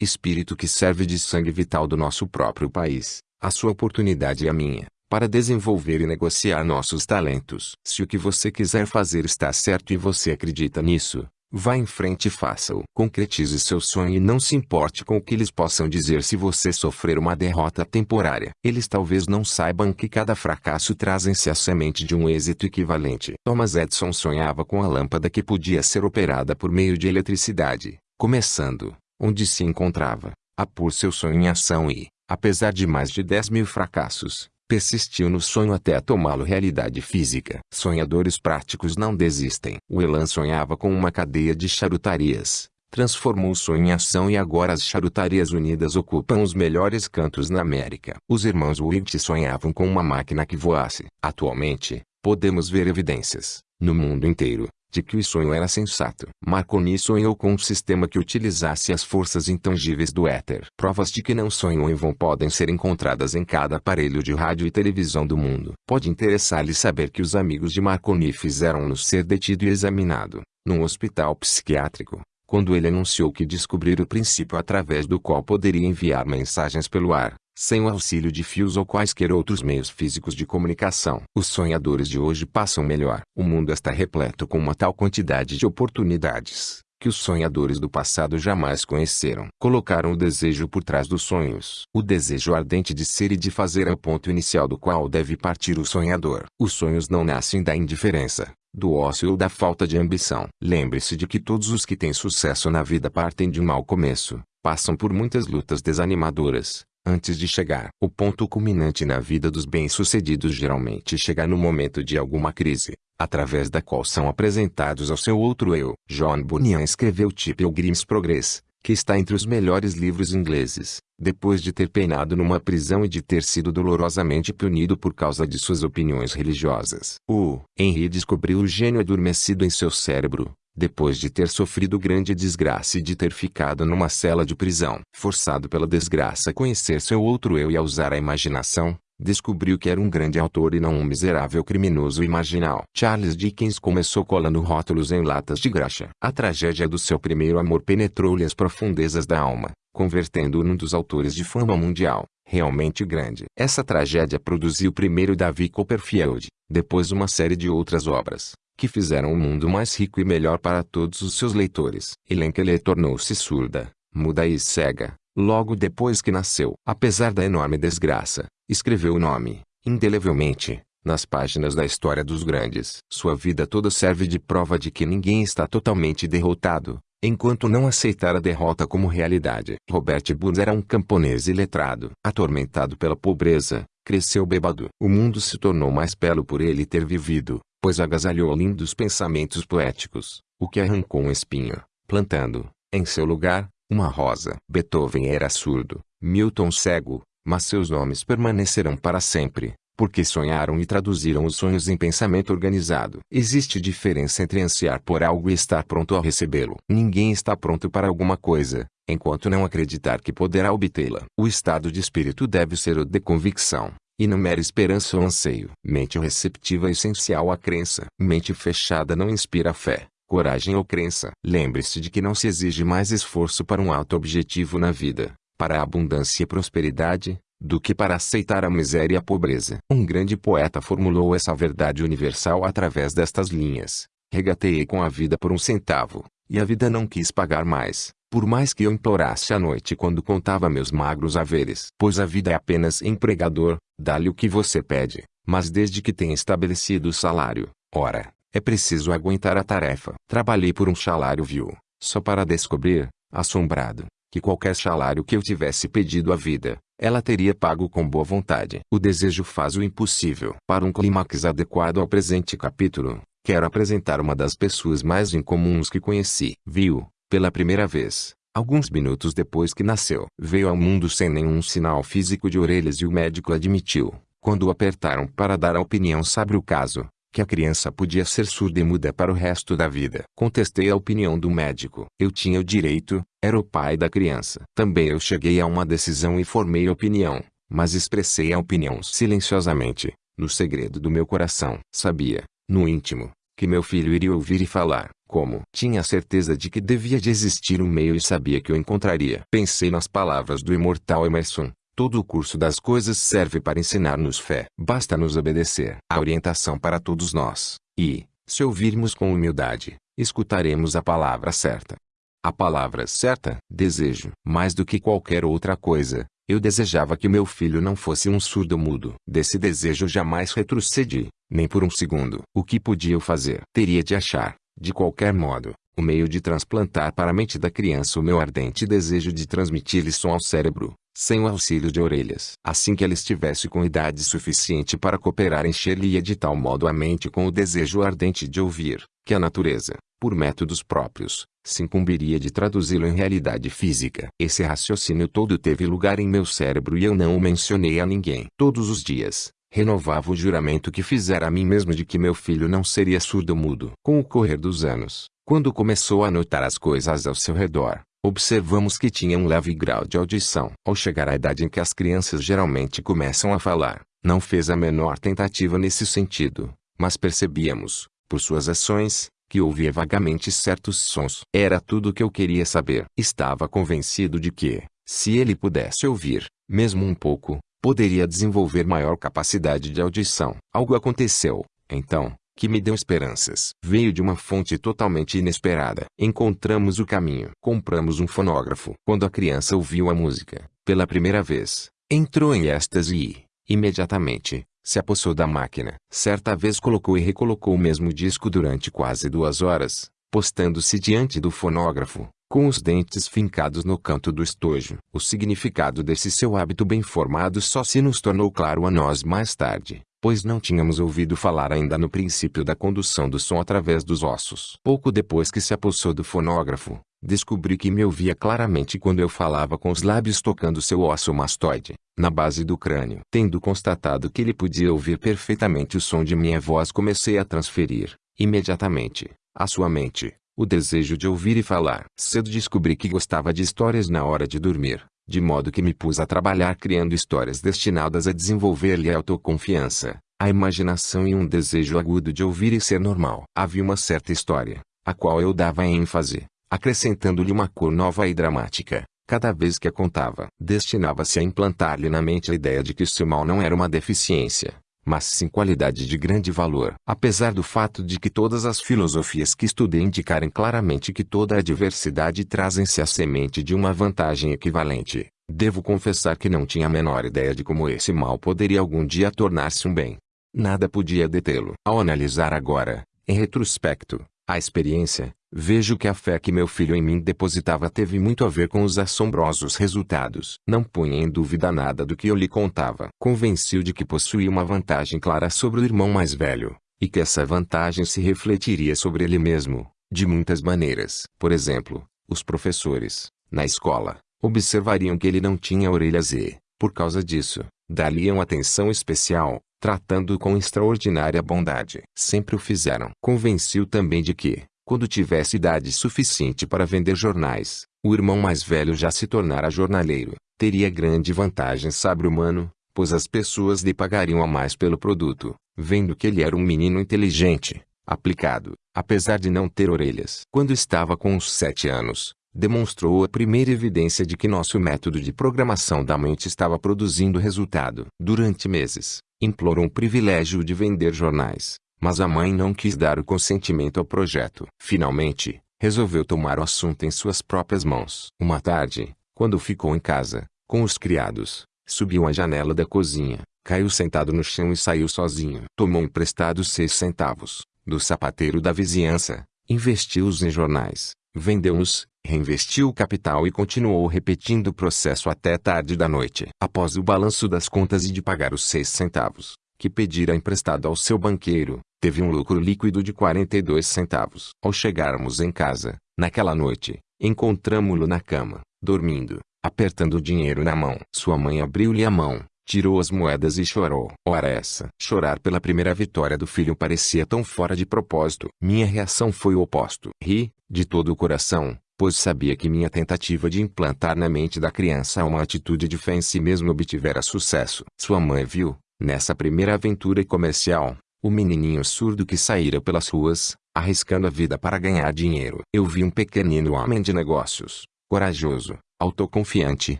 espírito que serve de sangue vital do nosso próprio país, a sua oportunidade e a minha, para desenvolver e negociar nossos talentos. Se o que você quiser fazer está certo e você acredita nisso, vá em frente e faça-o. Concretize seu sonho e não se importe com o que eles possam dizer se você sofrer uma derrota temporária. Eles talvez não saibam que cada fracasso traz em si a semente de um êxito equivalente. Thomas Edison sonhava com a lâmpada que podia ser operada por meio de eletricidade, começando, onde se encontrava, a pôr seu sonho em ação e, apesar de mais de 10 mil fracassos, persistiu no sonho até tomá-lo realidade física. Sonhadores práticos não desistem. O Elan sonhava com uma cadeia de charutarias, transformou o sonho em ação e agora as charutarias unidas ocupam os melhores cantos na América. Os irmãos Witt sonhavam com uma máquina que voasse. Atualmente, podemos ver evidências, no mundo inteiro, de que o sonho era sensato. Marconi sonhou com um sistema que utilizasse as forças intangíveis do éter. Provas de que não sonham em vão podem ser encontradas em cada aparelho de rádio e televisão do mundo. Pode interessar-lhe saber que os amigos de Marconi fizeram-no ser detido e examinado, num hospital psiquiátrico, quando ele anunciou que descobrira o princípio através do qual poderia enviar mensagens pelo ar, sem o auxílio de fios ou quaisquer outros meios físicos de comunicação. Os sonhadores de hoje passam melhor. O mundo está repleto com uma tal quantidade de oportunidades, que os sonhadores do passado jamais conheceram. Colocaram o desejo por trás dos sonhos. O desejo ardente de ser e de fazer é o ponto inicial do qual deve partir o sonhador. Os sonhos não nascem da indiferença, do ócio ou da falta de ambição. Lembre-se de que todos os que têm sucesso na vida partem de um mau começo, passam por muitas lutas desanimadoras, antes de chegar. O ponto culminante na vida dos bem-sucedidos geralmente chega no momento de alguma crise, através da qual são apresentados ao seu outro eu. John Bunyan escreveu Pilgrim's Progress, que está entre os melhores livros ingleses, depois de ter peinado numa prisão e de ter sido dolorosamente punido por causa de suas opiniões religiosas. O Henry descobriu o gênio adormecido em seu cérebro, depois de ter sofrido grande desgraça e de ter ficado numa cela de prisão. Forçado pela desgraça a conhecer seu outro eu e a usar a imaginação, descobriu que era um grande autor e não um miserável criminoso marginal. Charles Dickens começou colando rótulos em latas de graxa. A tragédia do seu primeiro amor penetrou-lhe as profundezas da alma, convertendo-o num dos autores de fama mundial, realmente grande. Essa tragédia produziu primeiro Davi Copperfield, depois uma série de outras obras, que fizeram o mundo mais rico e melhor para todos os seus leitores. Elenkeley tornou-se surda, muda e cega, logo depois que nasceu. Apesar da enorme desgraça, escreveu o nome, indelevelmente, nas páginas da história dos grandes. Sua vida toda serve de prova de que ninguém está totalmente derrotado, enquanto não aceitar a derrota como realidade. Robert Burns era um camponês iletrado. Atormentado pela pobreza, cresceu bêbado. O mundo se tornou mais belo por ele ter vivido, pois agasalhou lindos pensamentos poéticos, o que arrancou um espinho, plantando, em seu lugar, uma rosa. Beethoven era surdo, Milton cego, mas seus nomes permanecerão para sempre, porque sonharam e traduziram os sonhos em pensamento organizado. Existe diferença entre ansiar por algo e estar pronto a recebê-lo. Ninguém está pronto para alguma coisa, enquanto não acreditar que poderá obtê-la. O estado de espírito deve ser o de convicção, e não mera esperança ou anseio. Mente receptiva é essencial à crença. Mente fechada não inspira fé, coragem ou crença. Lembre-se de que não se exige mais esforço para um alto objetivo na vida, para a abundância e prosperidade, do que para aceitar a miséria e a pobreza. Um grande poeta formulou essa verdade universal através destas linhas. Regateei com a vida por um centavo, e a vida não quis pagar mais, por mais que eu implorasse à noite quando contava meus magros haveres. Pois a vida é apenas empregador, dá-lhe o que você pede, mas desde que tenha estabelecido o salário, ora, é preciso aguentar a tarefa. Trabalhei por um salário vil, só para descobrir, assombrado, que qualquer salário que eu tivesse pedido à vida, ela teria pago com boa vontade. O desejo faz o impossível. Para um clímax adequado ao presente capítulo, quero apresentar uma das pessoas mais incomuns que conheci. Viu, pela primeira vez, alguns minutos depois que nasceu. Veio ao mundo sem nenhum sinal físico de orelhas e o médico admitiu, quando o apertaram para dar a opinião sobre o caso, que a criança podia ser surda e muda para o resto da vida. Contestei a opinião do médico. Eu tinha o direito, era o pai da criança. Também eu cheguei a uma decisão e formei opinião, mas expressei a opinião silenciosamente, no segredo do meu coração. Sabia, no íntimo, que meu filho iria ouvir e falar. Como? Tinha certeza de que devia de existir um meio e sabia que o encontraria. Pensei nas palavras do imortal Emerson. Todo o curso das coisas serve para ensinar-nos fé. Basta nos obedecer. A orientação para todos nós. E, se ouvirmos com humildade, escutaremos a palavra certa. A palavra certa, desejo. Mais do que qualquer outra coisa, eu desejava que meu filho não fosse um surdo mudo. Desse desejo jamais retrocedi, nem por um segundo. O que podia eu fazer? Teria de achar, de qualquer modo, o meio de transplantar para a mente da criança o meu ardente desejo de transmitir-lhe som ao cérebro, sem o auxílio de orelhas. Assim que ela estivesse com idade suficiente para cooperar encher-lhe de tal modo a mente com o desejo ardente de ouvir, que a natureza, por métodos próprios, se incumbiria de traduzi-lo em realidade física. Esse raciocínio todo teve lugar em meu cérebro e eu não o mencionei a ninguém. Todos os dias, renovava o juramento que fizera a mim mesmo de que meu filho não seria surdo-mudo. Com o correr dos anos, quando começou a notar as coisas ao seu redor, observamos que tinha um leve grau de audição. Ao chegar à idade em que as crianças geralmente começam a falar, não fez a menor tentativa nesse sentido, mas percebíamos, por suas ações, que ouvia vagamente certos sons. Era tudo o que eu queria saber. Estava convencido de que, se ele pudesse ouvir, mesmo um pouco, poderia desenvolver maior capacidade de audição. Algo aconteceu, então, que me deu esperanças. Veio de uma fonte totalmente inesperada. Encontramos o caminho. Compramos um fonógrafo. Quando a criança ouviu a música, pela primeira vez, entrou em êxtase e, imediatamente, se apossou da máquina. Certa vez colocou e recolocou o mesmo disco durante quase duas horas, postando-se diante do fonógrafo, com os dentes fincados no canto do estojo. O significado desse seu hábito bem formado só se nos tornou claro a nós mais tarde, pois não tínhamos ouvido falar ainda no princípio da condução do som através dos ossos. Pouco depois que se apossou do fonógrafo, descobri que me ouvia claramente quando eu falava com os lábios tocando seu osso mastoide na base do crânio. Tendo constatado que ele podia ouvir perfeitamente o som de minha voz comecei a transferir, imediatamente, à sua mente, o desejo de ouvir e falar. Cedo descobri que gostava de histórias na hora de dormir, de modo que me pus a trabalhar criando histórias destinadas a desenvolver-lhe a autoconfiança, a imaginação e um desejo agudo de ouvir e ser normal. Havia uma certa história, a qual eu dava ênfase, acrescentando-lhe uma cor nova e dramática, cada vez que a contava. Destinava-se a implantar-lhe na mente a ideia de que seu mal não era uma deficiência, mas sim qualidade de grande valor. Apesar do fato de que todas as filosofias que estudei indicarem claramente que toda a diversidade trazem-se a semente de uma vantagem equivalente, devo confessar que não tinha a menor ideia de como esse mal poderia algum dia tornar-se um bem. Nada podia detê-lo. Ao analisar agora, em retrospecto, a experiência, Vejo que a fé que meu filho em mim depositava teve muito a ver com os assombrosos resultados. Não punha em dúvida nada do que eu lhe contava. Convenci-o de que possuía uma vantagem clara sobre o irmão mais velho, e que essa vantagem se refletiria sobre ele mesmo, de muitas maneiras. Por exemplo, os professores, na escola, observariam que ele não tinha orelhas e, por causa disso, dariam atenção especial, tratando-o com extraordinária bondade. Sempre o fizeram. Convenci-o também de que, quando tivesse idade suficiente para vender jornais, o irmão mais velho já se tornara jornaleiro. Teria grande vantagem sabre humano, pois as pessoas lhe pagariam a mais pelo produto, vendo que ele era um menino inteligente, aplicado, apesar de não ter orelhas. Quando estava com uns sete anos, demonstrou a primeira evidência de que nosso método de programação da mente estava produzindo resultado. Durante meses, implorou um privilégio de vender jornais, mas a mãe não quis dar o consentimento ao projeto. Finalmente, resolveu tomar o assunto em suas próprias mãos. Uma tarde, quando ficou em casa, com os criados, subiu à janela da cozinha, caiu sentado no chão e saiu sozinho. Tomou emprestados seis centavos, do sapateiro da vizinhança, investiu-os em jornais, vendeu-os, reinvestiu o capital e continuou repetindo o processo até tarde da noite. Após o balanço das contas e de pagar os seis centavos, que pedira emprestado ao seu banqueiro, teve um lucro líquido de 42 centavos. Ao chegarmos em casa, naquela noite, encontramo-lo na cama, dormindo, apertando o dinheiro na mão. Sua mãe abriu-lhe a mão, tirou as moedas e chorou. Ora essa. Chorar pela primeira vitória do filho parecia tão fora de propósito. Minha reação foi o oposto. Ri, de todo o coração, pois sabia que minha tentativa de implantar na mente da criança uma atitude de fé em si mesmo obtivera sucesso. Sua mãe viu, nessa primeira aventura comercial, o menininho surdo que saíra pelas ruas, arriscando a vida para ganhar dinheiro. Eu vi um pequenino homem de negócios, corajoso, autoconfiante,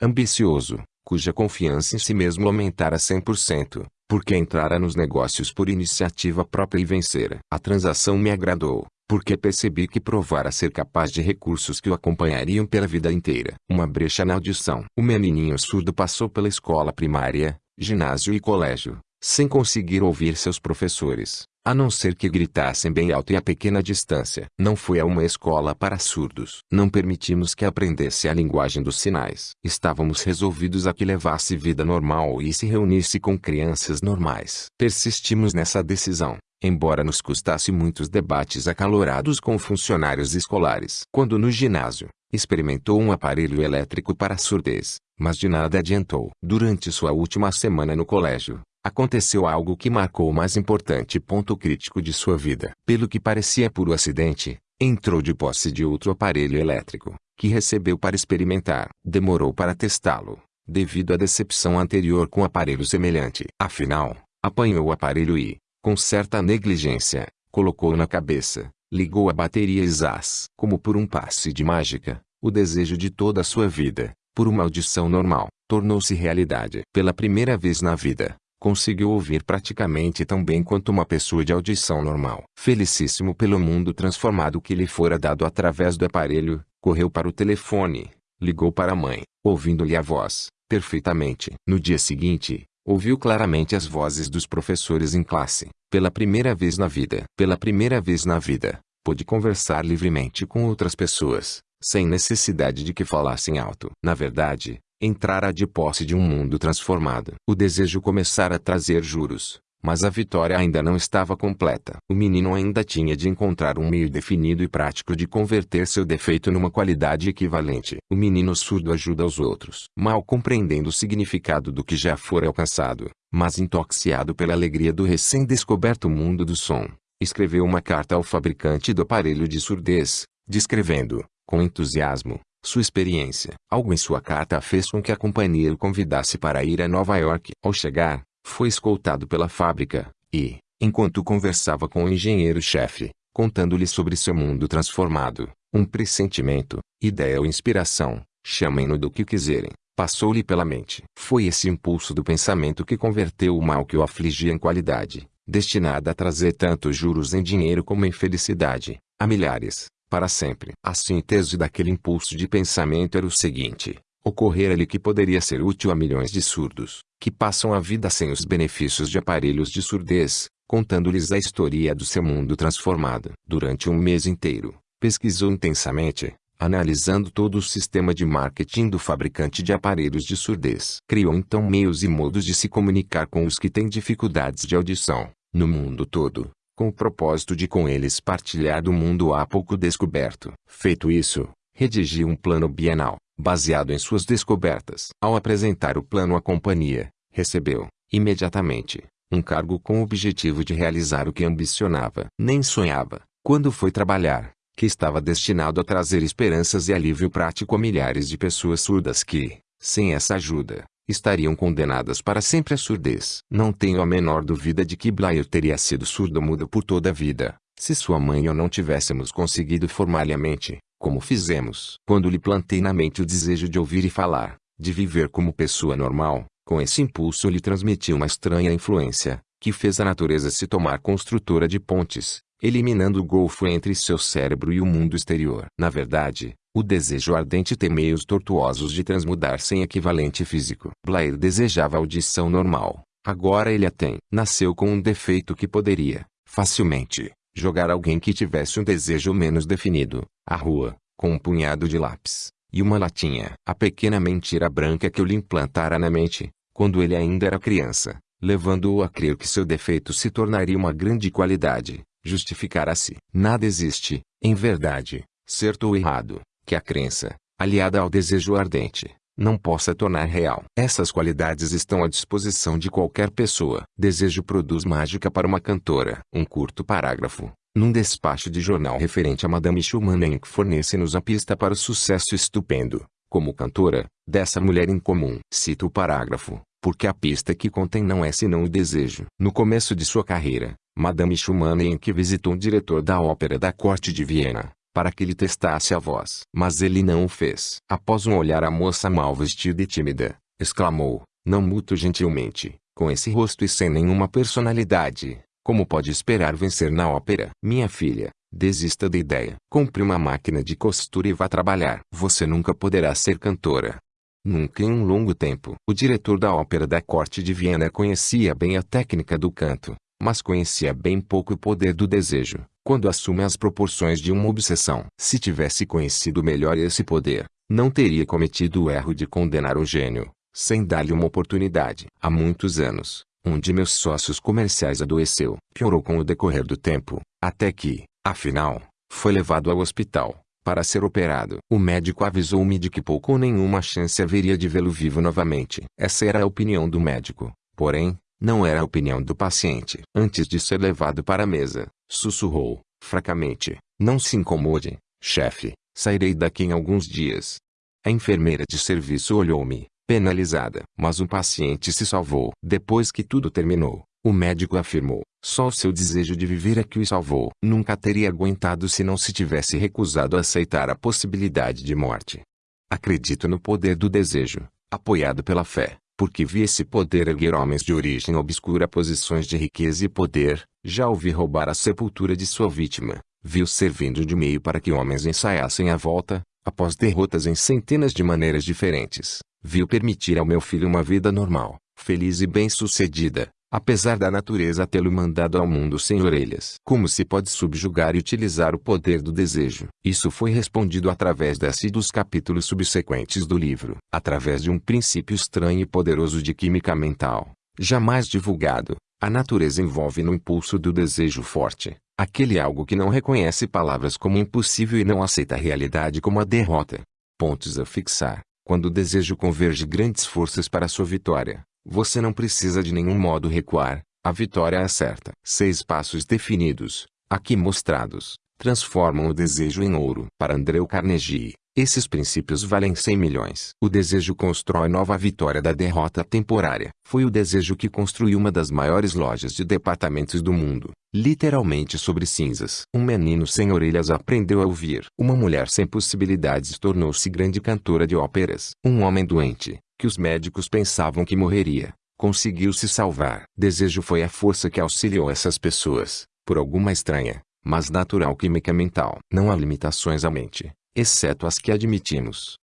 ambicioso, cuja confiança em si mesmo aumentara 100%, porque entrara nos negócios por iniciativa própria e vencera. A transação me agradou, porque percebi que provara ser capaz de recursos que o acompanhariam pela vida inteira. Uma brecha na audição. O menininho surdo passou pela escola primária, ginásio e colégio, sem conseguir ouvir seus professores, a não ser que gritassem bem alto e a pequena distância. Não foi a uma escola para surdos. Não permitimos que aprendesse a linguagem dos sinais. Estávamos resolvidos a que levasse vida normal e se reunisse com crianças normais. Persistimos nessa decisão, embora nos custasse muitos debates acalorados com funcionários escolares. Quando no ginásio, experimentou um aparelho elétrico para surdez, mas de nada adiantou. Durante sua última semana no colégio, aconteceu algo que marcou o mais importante ponto crítico de sua vida. Pelo que parecia puro acidente, entrou de posse de outro aparelho elétrico, que recebeu para experimentar. Demorou para testá-lo, devido à decepção anterior com aparelho semelhante. Afinal, apanhou o aparelho e, com certa negligência, colocou-o na cabeça, ligou a bateria e zás. Como por um passe de mágica, o desejo de toda a sua vida, por uma audição normal, tornou-se realidade. Pela primeira vez na vida, conseguiu ouvir praticamente tão bem quanto uma pessoa de audição normal. Felicíssimo pelo mundo transformado que lhe fora dado através do aparelho, correu para o telefone, ligou para a mãe, ouvindo-lhe a voz, perfeitamente. No dia seguinte, ouviu claramente as vozes dos professores em classe. Pela primeira vez na vida, pela primeira vez na vida, pôde conversar livremente com outras pessoas, sem necessidade de que falassem alto. Na verdade, entrara de posse de um mundo transformado. O desejo começara a trazer juros, mas a vitória ainda não estava completa. O menino ainda tinha de encontrar um meio definido e prático de converter seu defeito numa qualidade equivalente. O menino surdo ajuda os outros. Mal compreendendo o significado do que já fora alcançado, mas intoxicado pela alegria do recém-descoberto mundo do som, escreveu uma carta ao fabricante do aparelho de surdez, descrevendo, com entusiasmo, sua experiência. Algo em sua carta fez com que a companhia o convidasse para ir a Nova York. Ao chegar, foi escoltado pela fábrica, e, enquanto conversava com o engenheiro-chefe, contando-lhe sobre seu mundo transformado, um pressentimento, ideia ou inspiração, chamem-no do que quiserem, passou-lhe pela mente. Foi esse impulso do pensamento que converteu o mal que o afligia em qualidade, destinada a trazer tanto juros em dinheiro como em felicidade, a milhares, para sempre. A síntese daquele impulso de pensamento era o seguinte: ocorrera-lhe que poderia ser útil a milhões de surdos, que passam a vida sem os benefícios de aparelhos de surdez, contando-lhes a história do seu mundo transformado. Durante um mês inteiro, pesquisou intensamente, analisando todo o sistema de marketing do fabricante de aparelhos de surdez. Criou então meios e modos de se comunicar com os que têm dificuldades de audição, no mundo todo, com o propósito de com eles partilhar do mundo há pouco descoberto. Feito isso, redigiu um plano bienal, baseado em suas descobertas. Ao apresentar o plano à companhia, recebeu, imediatamente, um cargo com o objetivo de realizar o que ambicionava. Nem sonhava, quando foi trabalhar, que estava destinado a trazer esperanças e alívio prático a milhares de pessoas surdas que, sem essa ajuda, estariam condenadas para sempre à surdez. Não tenho a menor dúvida de que Blair teria sido surdo-mudo por toda a vida, se sua mãe e eu não tivéssemos conseguido formar-lhe a mente, como fizemos. Quando lhe plantei na mente o desejo de ouvir e falar, de viver como pessoa normal, com esse impulso lhe transmiti uma estranha influência, que fez a natureza se tomar construtora de pontes, eliminando o golfo entre seu cérebro e o mundo exterior. Na verdade, o desejo ardente tem meios tortuosos de transmudar sem equivalente físico. Blair desejava audição normal. Agora ele a tem. Nasceu com um defeito que poderia, facilmente, jogar alguém que tivesse um desejo menos definido, à rua, com um punhado de lápis, e uma latinha. A pequena mentira branca que eu lhe implantara na mente, quando ele ainda era criança, levando-o a crer que seu defeito se tornaria uma grande qualidade, justificara-se. Nada existe, em verdade, certo ou errado, que a crença, aliada ao desejo ardente, não possa tornar real. Essas qualidades estão à disposição de qualquer pessoa. Desejo produz mágica para uma cantora. Um curto parágrafo, num despacho de jornal referente a Madame Schumann que fornece-nos a pista para o sucesso estupendo, como cantora, dessa mulher incomum. Cito o parágrafo, porque a pista que contém não é senão o desejo. No começo de sua carreira, Madame Schumann que visitou um diretor da ópera da corte de Viena, para que lhe testasse a voz. Mas ele não o fez. Após um olhar a moça mal vestida e tímida, exclamou, não muito gentilmente, com esse rosto e sem nenhuma personalidade, como pode esperar vencer na ópera? Minha filha, desista da ideia. Compre uma máquina de costura e vá trabalhar. Você nunca poderá ser cantora. Nunca em um longo tempo. O diretor da ópera da corte de Viena conhecia bem a técnica do canto, mas conhecia bem pouco o poder do desejo quando assume as proporções de uma obsessão. Se tivesse conhecido melhor esse poder, não teria cometido o erro de condenar o gênio, sem dar-lhe uma oportunidade. Há muitos anos, um de meus sócios comerciais adoeceu. Piorou com o decorrer do tempo, até que, afinal, foi levado ao hospital, para ser operado. O médico avisou-me de que pouco ou nenhuma chance haveria de vê-lo vivo novamente. Essa era a opinião do médico. Porém, não era a opinião do paciente. Antes de ser levado para a mesa, sussurrou, fracamente, não se incomode, chefe, sairei daqui em alguns dias. A enfermeira de serviço olhou-me, penalizada. Mas o paciente se salvou. Depois que tudo terminou, o médico afirmou, Só o seu desejo de viver é que o salvou. Nunca teria aguentado se não se tivesse recusado a aceitar a possibilidade de morte. Acredito no poder do desejo, apoiado pela fé, porque vi esse poder erguer homens de origem obscura a posições de riqueza e poder, já ouvi roubar a sepultura de sua vítima, viu servindo de meio para que homens ensaiassem a volta, após derrotas em centenas de maneiras diferentes, viu permitir ao meu filho uma vida normal, feliz e bem-sucedida, apesar da natureza tê-lo mandado ao mundo sem orelhas. Como se pode subjugar e utilizar o poder do desejo? Isso foi respondido através desse e dos capítulos subsequentes do livro, através de um princípio estranho e poderoso de química mental, jamais divulgado. A natureza envolve no impulso do desejo forte, aquele algo que não reconhece palavras como impossível e não aceita a realidade como a derrota. Pontos a fixar. Quando o desejo converge grandes forças para sua vitória, você não precisa de nenhum modo recuar, a vitória é certa. Seis passos definidos, aqui mostrados, transformam o desejo em ouro. Para Andreu Carnegie, esses princípios valem 100 milhões. O desejo constrói nova vitória da derrota temporária. Foi o desejo que construiu uma das maiores lojas de departamentos do mundo, literalmente sobre cinzas. Um menino sem orelhas aprendeu a ouvir. Uma mulher sem possibilidades tornou-se grande cantora de óperas. Um homem doente, que os médicos pensavam que morreria, conseguiu se salvar. Desejo foi a força que auxiliou essas pessoas, por alguma estranha, mas natural química mental. Não há limitações à mente, exceto as que admitimos.